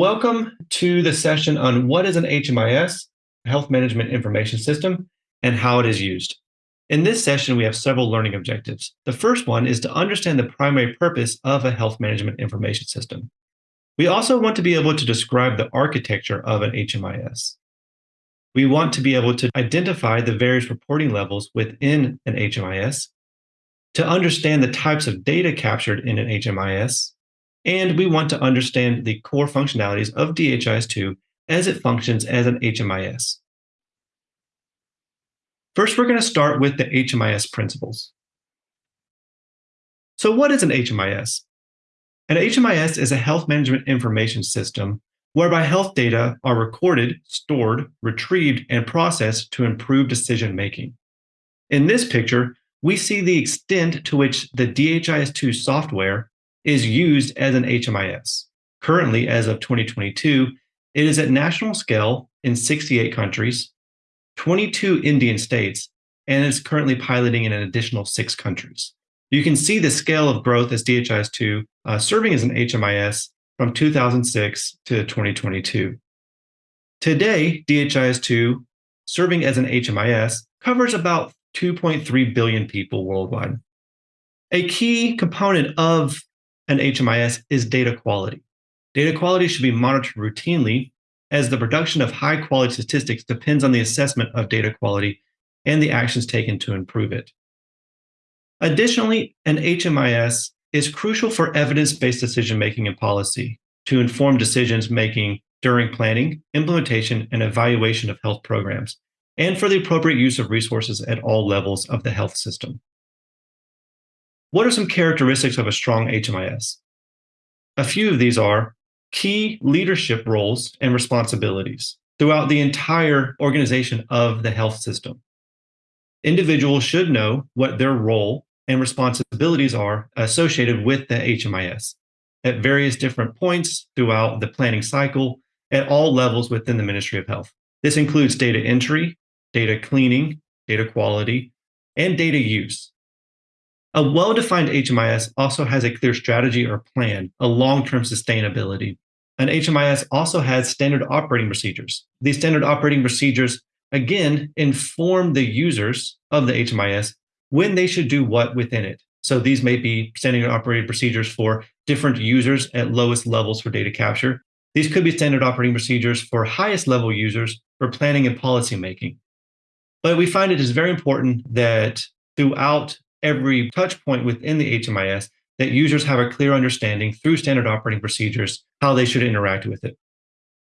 welcome to the session on what is an HMIS, Health Management Information System, and how it is used. In this session, we have several learning objectives. The first one is to understand the primary purpose of a health management information system. We also want to be able to describe the architecture of an HMIS. We want to be able to identify the various reporting levels within an HMIS, to understand the types of data captured in an HMIS, and we want to understand the core functionalities of DHIS2 as it functions as an HMIS. First, we're going to start with the HMIS principles. So what is an HMIS? An HMIS is a health management information system whereby health data are recorded, stored, retrieved, and processed to improve decision making. In this picture, we see the extent to which the DHIS2 software is used as an HMIS. Currently, as of 2022, it is at national scale in 68 countries, 22 Indian states, and is currently piloting in an additional six countries. You can see the scale of growth as DHIS2 uh, serving as an HMIS from 2006 to 2022. Today, DHIS2 serving as an HMIS covers about 2.3 billion people worldwide. A key component of an HMIS is data quality. Data quality should be monitored routinely as the production of high quality statistics depends on the assessment of data quality and the actions taken to improve it. Additionally, an HMIS is crucial for evidence-based decision-making and policy to inform decisions making during planning, implementation, and evaluation of health programs, and for the appropriate use of resources at all levels of the health system. What are some characteristics of a strong HMIS? A few of these are key leadership roles and responsibilities throughout the entire organization of the health system. Individuals should know what their role and responsibilities are associated with the HMIS at various different points throughout the planning cycle at all levels within the Ministry of Health. This includes data entry, data cleaning, data quality, and data use. A well-defined HMIS also has a clear strategy or plan, a long-term sustainability. An HMIS also has standard operating procedures. These standard operating procedures, again, inform the users of the HMIS when they should do what within it. So these may be standard operating procedures for different users at lowest levels for data capture. These could be standard operating procedures for highest level users for planning and policy making. But we find it is very important that throughout every touch point within the HMIS that users have a clear understanding through standard operating procedures how they should interact with it.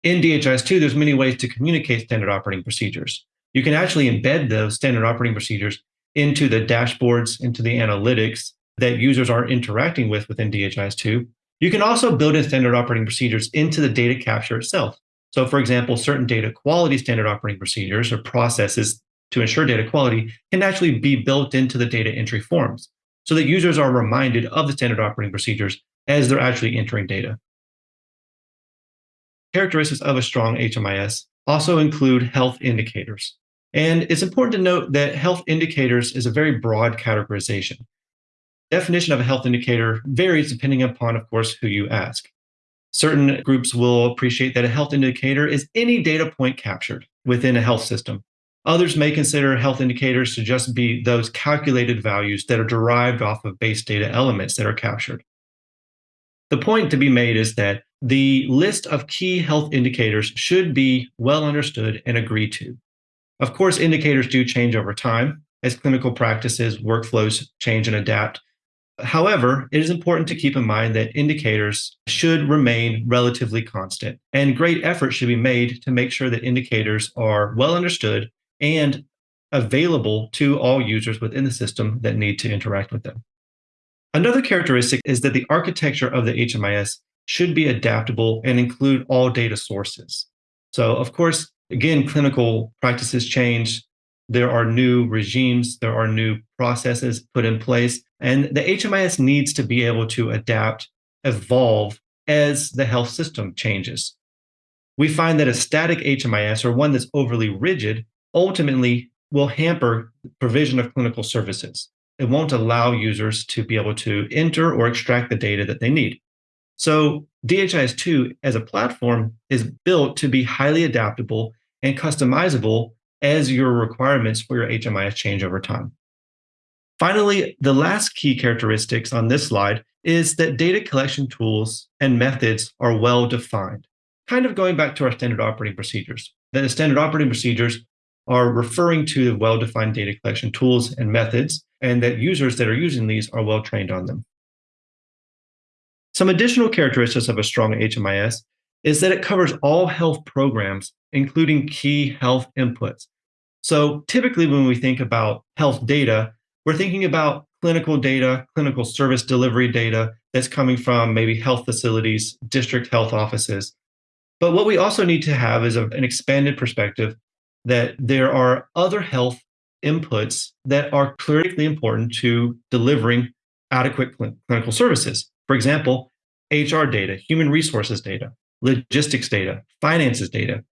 In DHIS2, there's many ways to communicate standard operating procedures. You can actually embed those standard operating procedures into the dashboards, into the analytics that users are interacting with within DHIS2. You can also build in standard operating procedures into the data capture itself. So for example, certain data quality standard operating procedures or processes to ensure data quality can actually be built into the data entry forms so that users are reminded of the standard operating procedures as they're actually entering data. Characteristics of a strong HMIS also include health indicators. And it's important to note that health indicators is a very broad categorization. Definition of a health indicator varies depending upon, of course, who you ask. Certain groups will appreciate that a health indicator is any data point captured within a health system, Others may consider health indicators to just be those calculated values that are derived off of base data elements that are captured. The point to be made is that the list of key health indicators should be well understood and agreed to. Of course, indicators do change over time as clinical practices, workflows change and adapt. However, it is important to keep in mind that indicators should remain relatively constant, and great effort should be made to make sure that indicators are well understood and available to all users within the system that need to interact with them. Another characteristic is that the architecture of the HMIS should be adaptable and include all data sources. So of course, again, clinical practices change. There are new regimes, there are new processes put in place, and the HMIS needs to be able to adapt, evolve as the health system changes. We find that a static HMIS or one that's overly rigid ultimately will hamper provision of clinical services. It won't allow users to be able to enter or extract the data that they need. So DHIS2 as a platform is built to be highly adaptable and customizable as your requirements for your HMIS change over time. Finally, the last key characteristics on this slide is that data collection tools and methods are well defined. Kind of going back to our standard operating procedures. that The standard operating procedures are referring to the well-defined data collection tools and methods, and that users that are using these are well trained on them. Some additional characteristics of a strong HMIS is that it covers all health programs, including key health inputs. So typically when we think about health data, we're thinking about clinical data, clinical service delivery data that's coming from maybe health facilities, district health offices. But what we also need to have is a, an expanded perspective that there are other health inputs that are critically important to delivering adequate cl- clinical services. For example, HR data, human resources data, logistics data, finances data.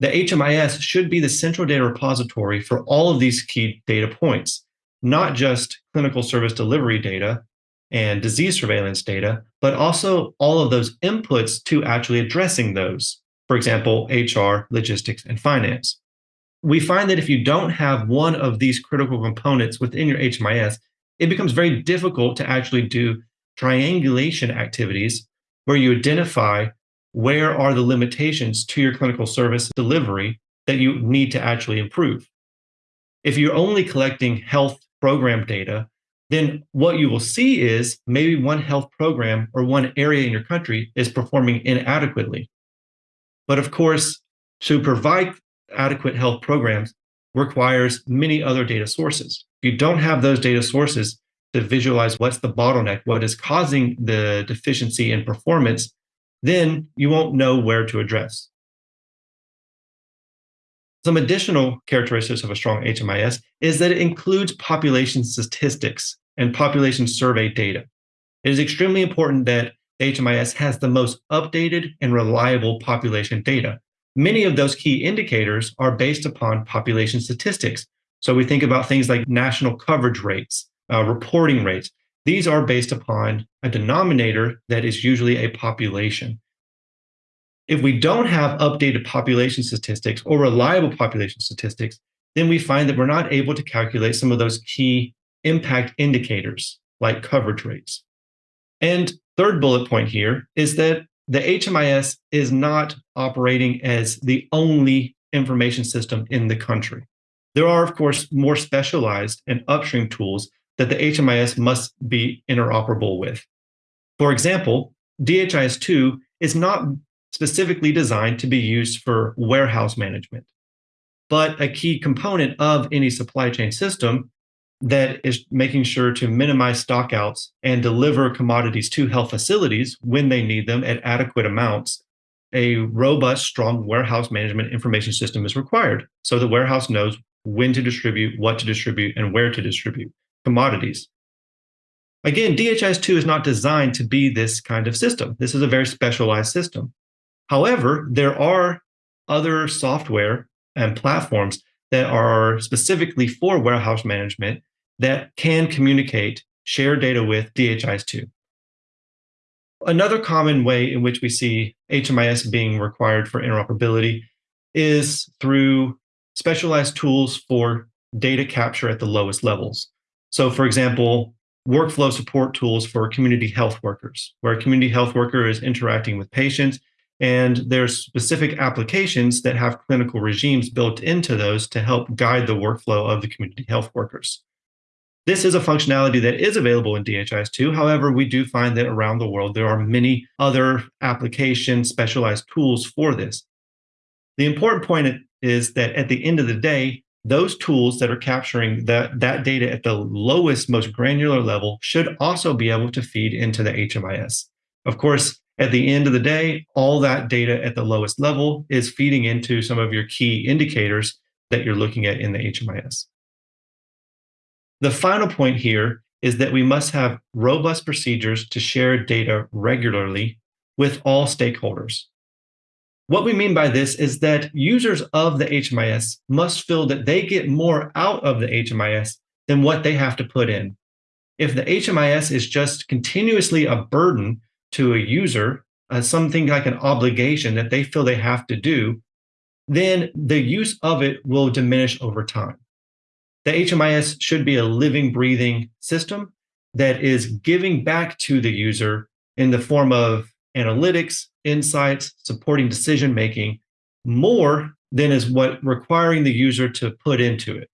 The HMIS should be the central data repository for all of these key data points, not just clinical service delivery data and disease surveillance data, but also all of those inputs to actually addressing those. For example, HR, logistics, and finance. We find that if you don't have one of these critical components within your HMIS, it becomes very difficult to actually do triangulation activities where you identify where are the limitations to your clinical service delivery that you need to actually improve. If you're only collecting health program data, then what you will see is maybe one health program or one area in your country is performing inadequately. But of course, to provide adequate health programs requires many other data sources. If you don't have those data sources, to visualize what's the bottleneck, what is causing the deficiency in performance, then you won't know where to address. Some additional characteristics of a strong HMIS is that it includes population statistics and population survey data. It is extremely important that HMIS has the most updated and reliable population data. Many of those key indicators are based upon population statistics. So we think about things like national coverage rates, uh, reporting rates. These are based upon a denominator that is usually a population. If we don't have updated population statistics or reliable population statistics, then we find that we're not able to calculate some of those key impact indicators like coverage rates. And third bullet point here is that the HMIS is not operating as the only information system in the country. There are, of course, more specialized and upstream tools that the HMIS must be interoperable with. For example, DHIS2 is not specifically designed to be used for warehouse management, but a key component of any supply chain system that is making sure to minimize stockouts and deliver commodities to health facilities when they need them at adequate amounts. A robust, strong warehouse management information system is required so the warehouse knows when to distribute, what to distribute, and where to distribute commodities. Again, DHIS2 is not designed to be this kind of system. This is a very specialized system. However, there are other software and platforms that are specifically for warehouse management that can communicate, share data with DHIS2. Another common way in which we see HMIS being required for interoperability is through specialized tools for data capture at the lowest levels. So, for example, workflow support tools for community health workers, where a community health worker is interacting with patients, and there's specific applications that have clinical regimes built into those to help guide the workflow of the community health workers. This is a functionality that is available in DHIS2. However, we do find that around the world, there are many other application specialized tools for this. The important point is that at the end of the day, those tools that are capturing that, that data at the lowest, most granular level should also be able to feed into the HMIS. Of course, at the end of the day, all that data at the lowest level is feeding into some of your key indicators that you're looking at in the HMIS. The final point here is that we must have robust procedures to share data regularly with all stakeholders. What we mean by this is that users of the HMIS must feel that they get more out of the HMIS than what they have to put in. If the HMIS is just continuously a burden to a user, uh, something like an obligation that they feel they have to do, then the use of it will diminish over time. The HMIS should be a living, breathing system that is giving back to the user in the form of analytics, insights, supporting decision making more than is what requiring the user to put into it.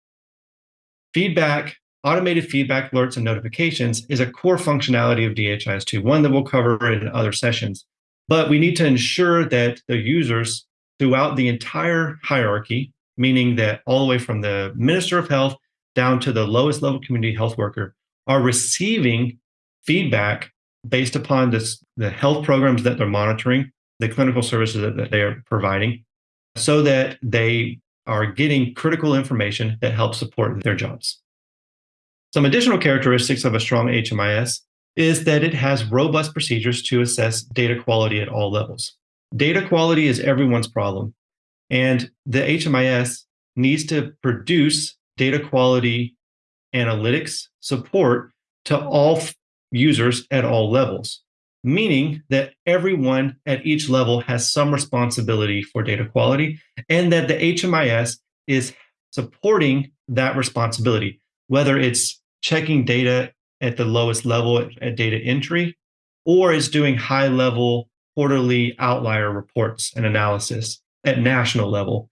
Feedback, automated feedback alerts and notifications is a core functionality of DHIS2, one that we'll cover in other sessions. But we need to ensure that the users throughout the entire hierarchy, meaning that all the way from the Minister of Health down to the lowest level community health worker, are receiving feedback based upon this, the health programs that they're monitoring, the clinical services that, that they are providing, so that they are getting critical information that helps support their jobs. Some additional characteristics of a strong HMIS is that it has robust procedures to assess data quality at all levels. Data quality is everyone's problem, and the HMIS needs to produce data quality analytics support to all users at all levels, meaning that everyone at each level has some responsibility for data quality and that the HMIS is supporting that responsibility, whether it's checking data at the lowest level at, at data entry or is doing high level quarterly outlier reports and analysis at national level.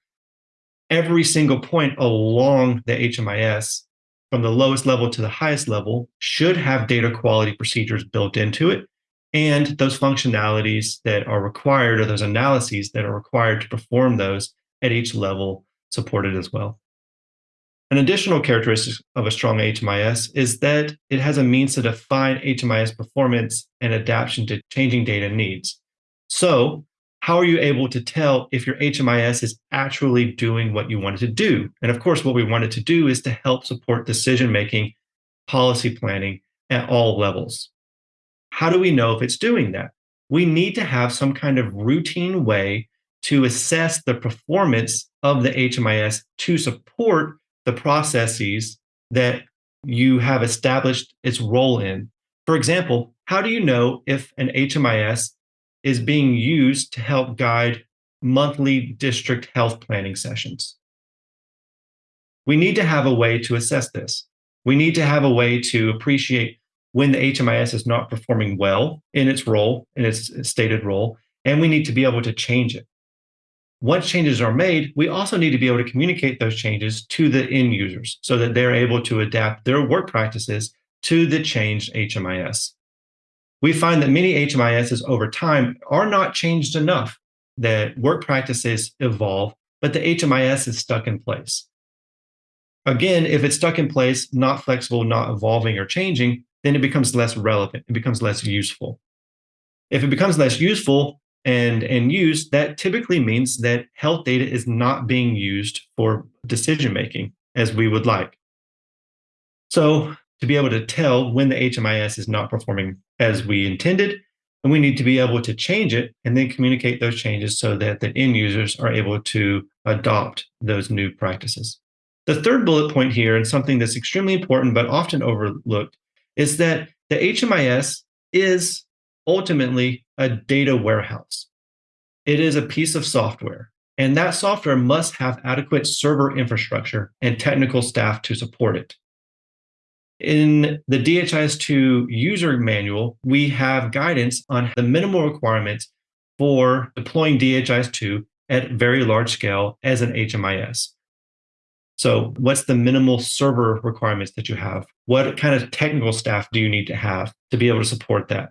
Every single point along the HMIS from the lowest level to the highest level should have data quality procedures built into it and those functionalities that are required or those analyses that are required to perform those at each level supported as well. An additional characteristic of a strong HMIS is that it has a means to define HMIS performance and adaptation to changing data needs. So how are you able to tell if your HMIS is actually doing what you wanted to do? And of course, what we wanted to do is to help support decision making, policy planning at all levels. How do we know if it's doing that? We need to have some kind of routine way to assess the performance of the HMIS to support the processes that you have established its role in. For example, how do you know if an HMIS is being used to help guide monthly district health planning sessions. We need to have a way to assess this. We need to have a way to appreciate when the HMIS is not performing well in its role, in its stated role, and we need to be able to change it. Once changes are made, we also need to be able to communicate those changes to the end users so that they're able to adapt their work practices to the changed HMIS we find that many HMISs over time are not changed enough, that work practices evolve, but the HMIS is stuck in place. Again, if it's stuck in place, not flexible, not evolving or changing, then it becomes less relevant, it becomes less useful. If it becomes less useful and, and used, that typically means that health data is not being used for decision making as we would like. So to be able to tell when the HMIS is not performing as we intended, and we need to be able to change it and then communicate those changes so that the end users are able to adopt those new practices. The third bullet point here, and something that's extremely important but often overlooked, is that the HMIS is ultimately a data warehouse. It is a piece of software, and that software must have adequate server infrastructure and technical staff to support it. In the DHIS2 user manual, we have guidance on the minimal requirements for deploying DHIS2 at very large scale as an HMIS. So what's the minimal server requirements that you have? What kind of technical staff do you need to have to be able to support that?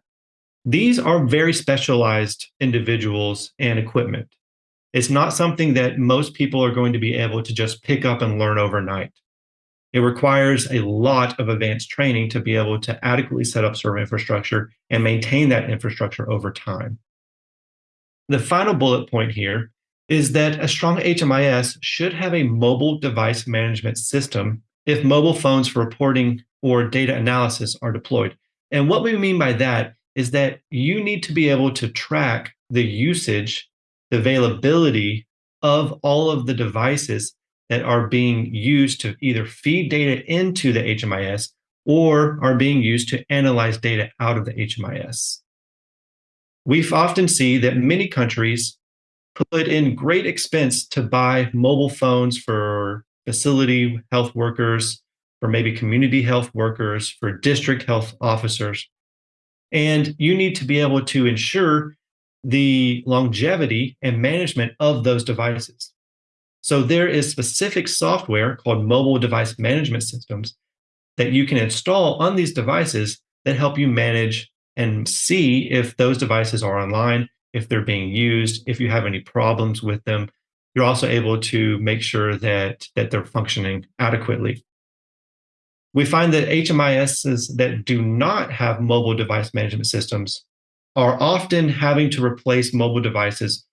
These are very specialized individuals and equipment. It's not something that most people are going to be able to just pick up and learn overnight. It requires a lot of advanced training to be able to adequately set up server infrastructure and maintain that infrastructure over time. The final bullet point here is that a strong HMIS should have a mobile device management system if mobile phones for reporting or data analysis are deployed. And what we mean by that is that you need to be able to track the usage, the availability of all of the devices that are being used to either feed data into the HMIS or are being used to analyze data out of the HMIS. We often see that many countries put in great expense to buy mobile phones for facility health workers, for maybe community health workers, for district health officers. And you need to be able to ensure the longevity and management of those devices. So there is specific software called mobile device management systems that you can install on these devices that help you manage and see if those devices are online, if they're being used, if you have any problems with them. You're also able to make sure that, that they're functioning adequately. We find that HMISs that do not have mobile device management systems are often having to replace mobile devices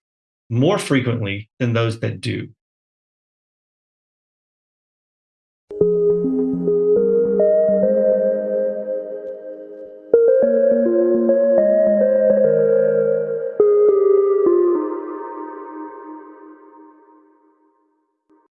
more frequently than those that do.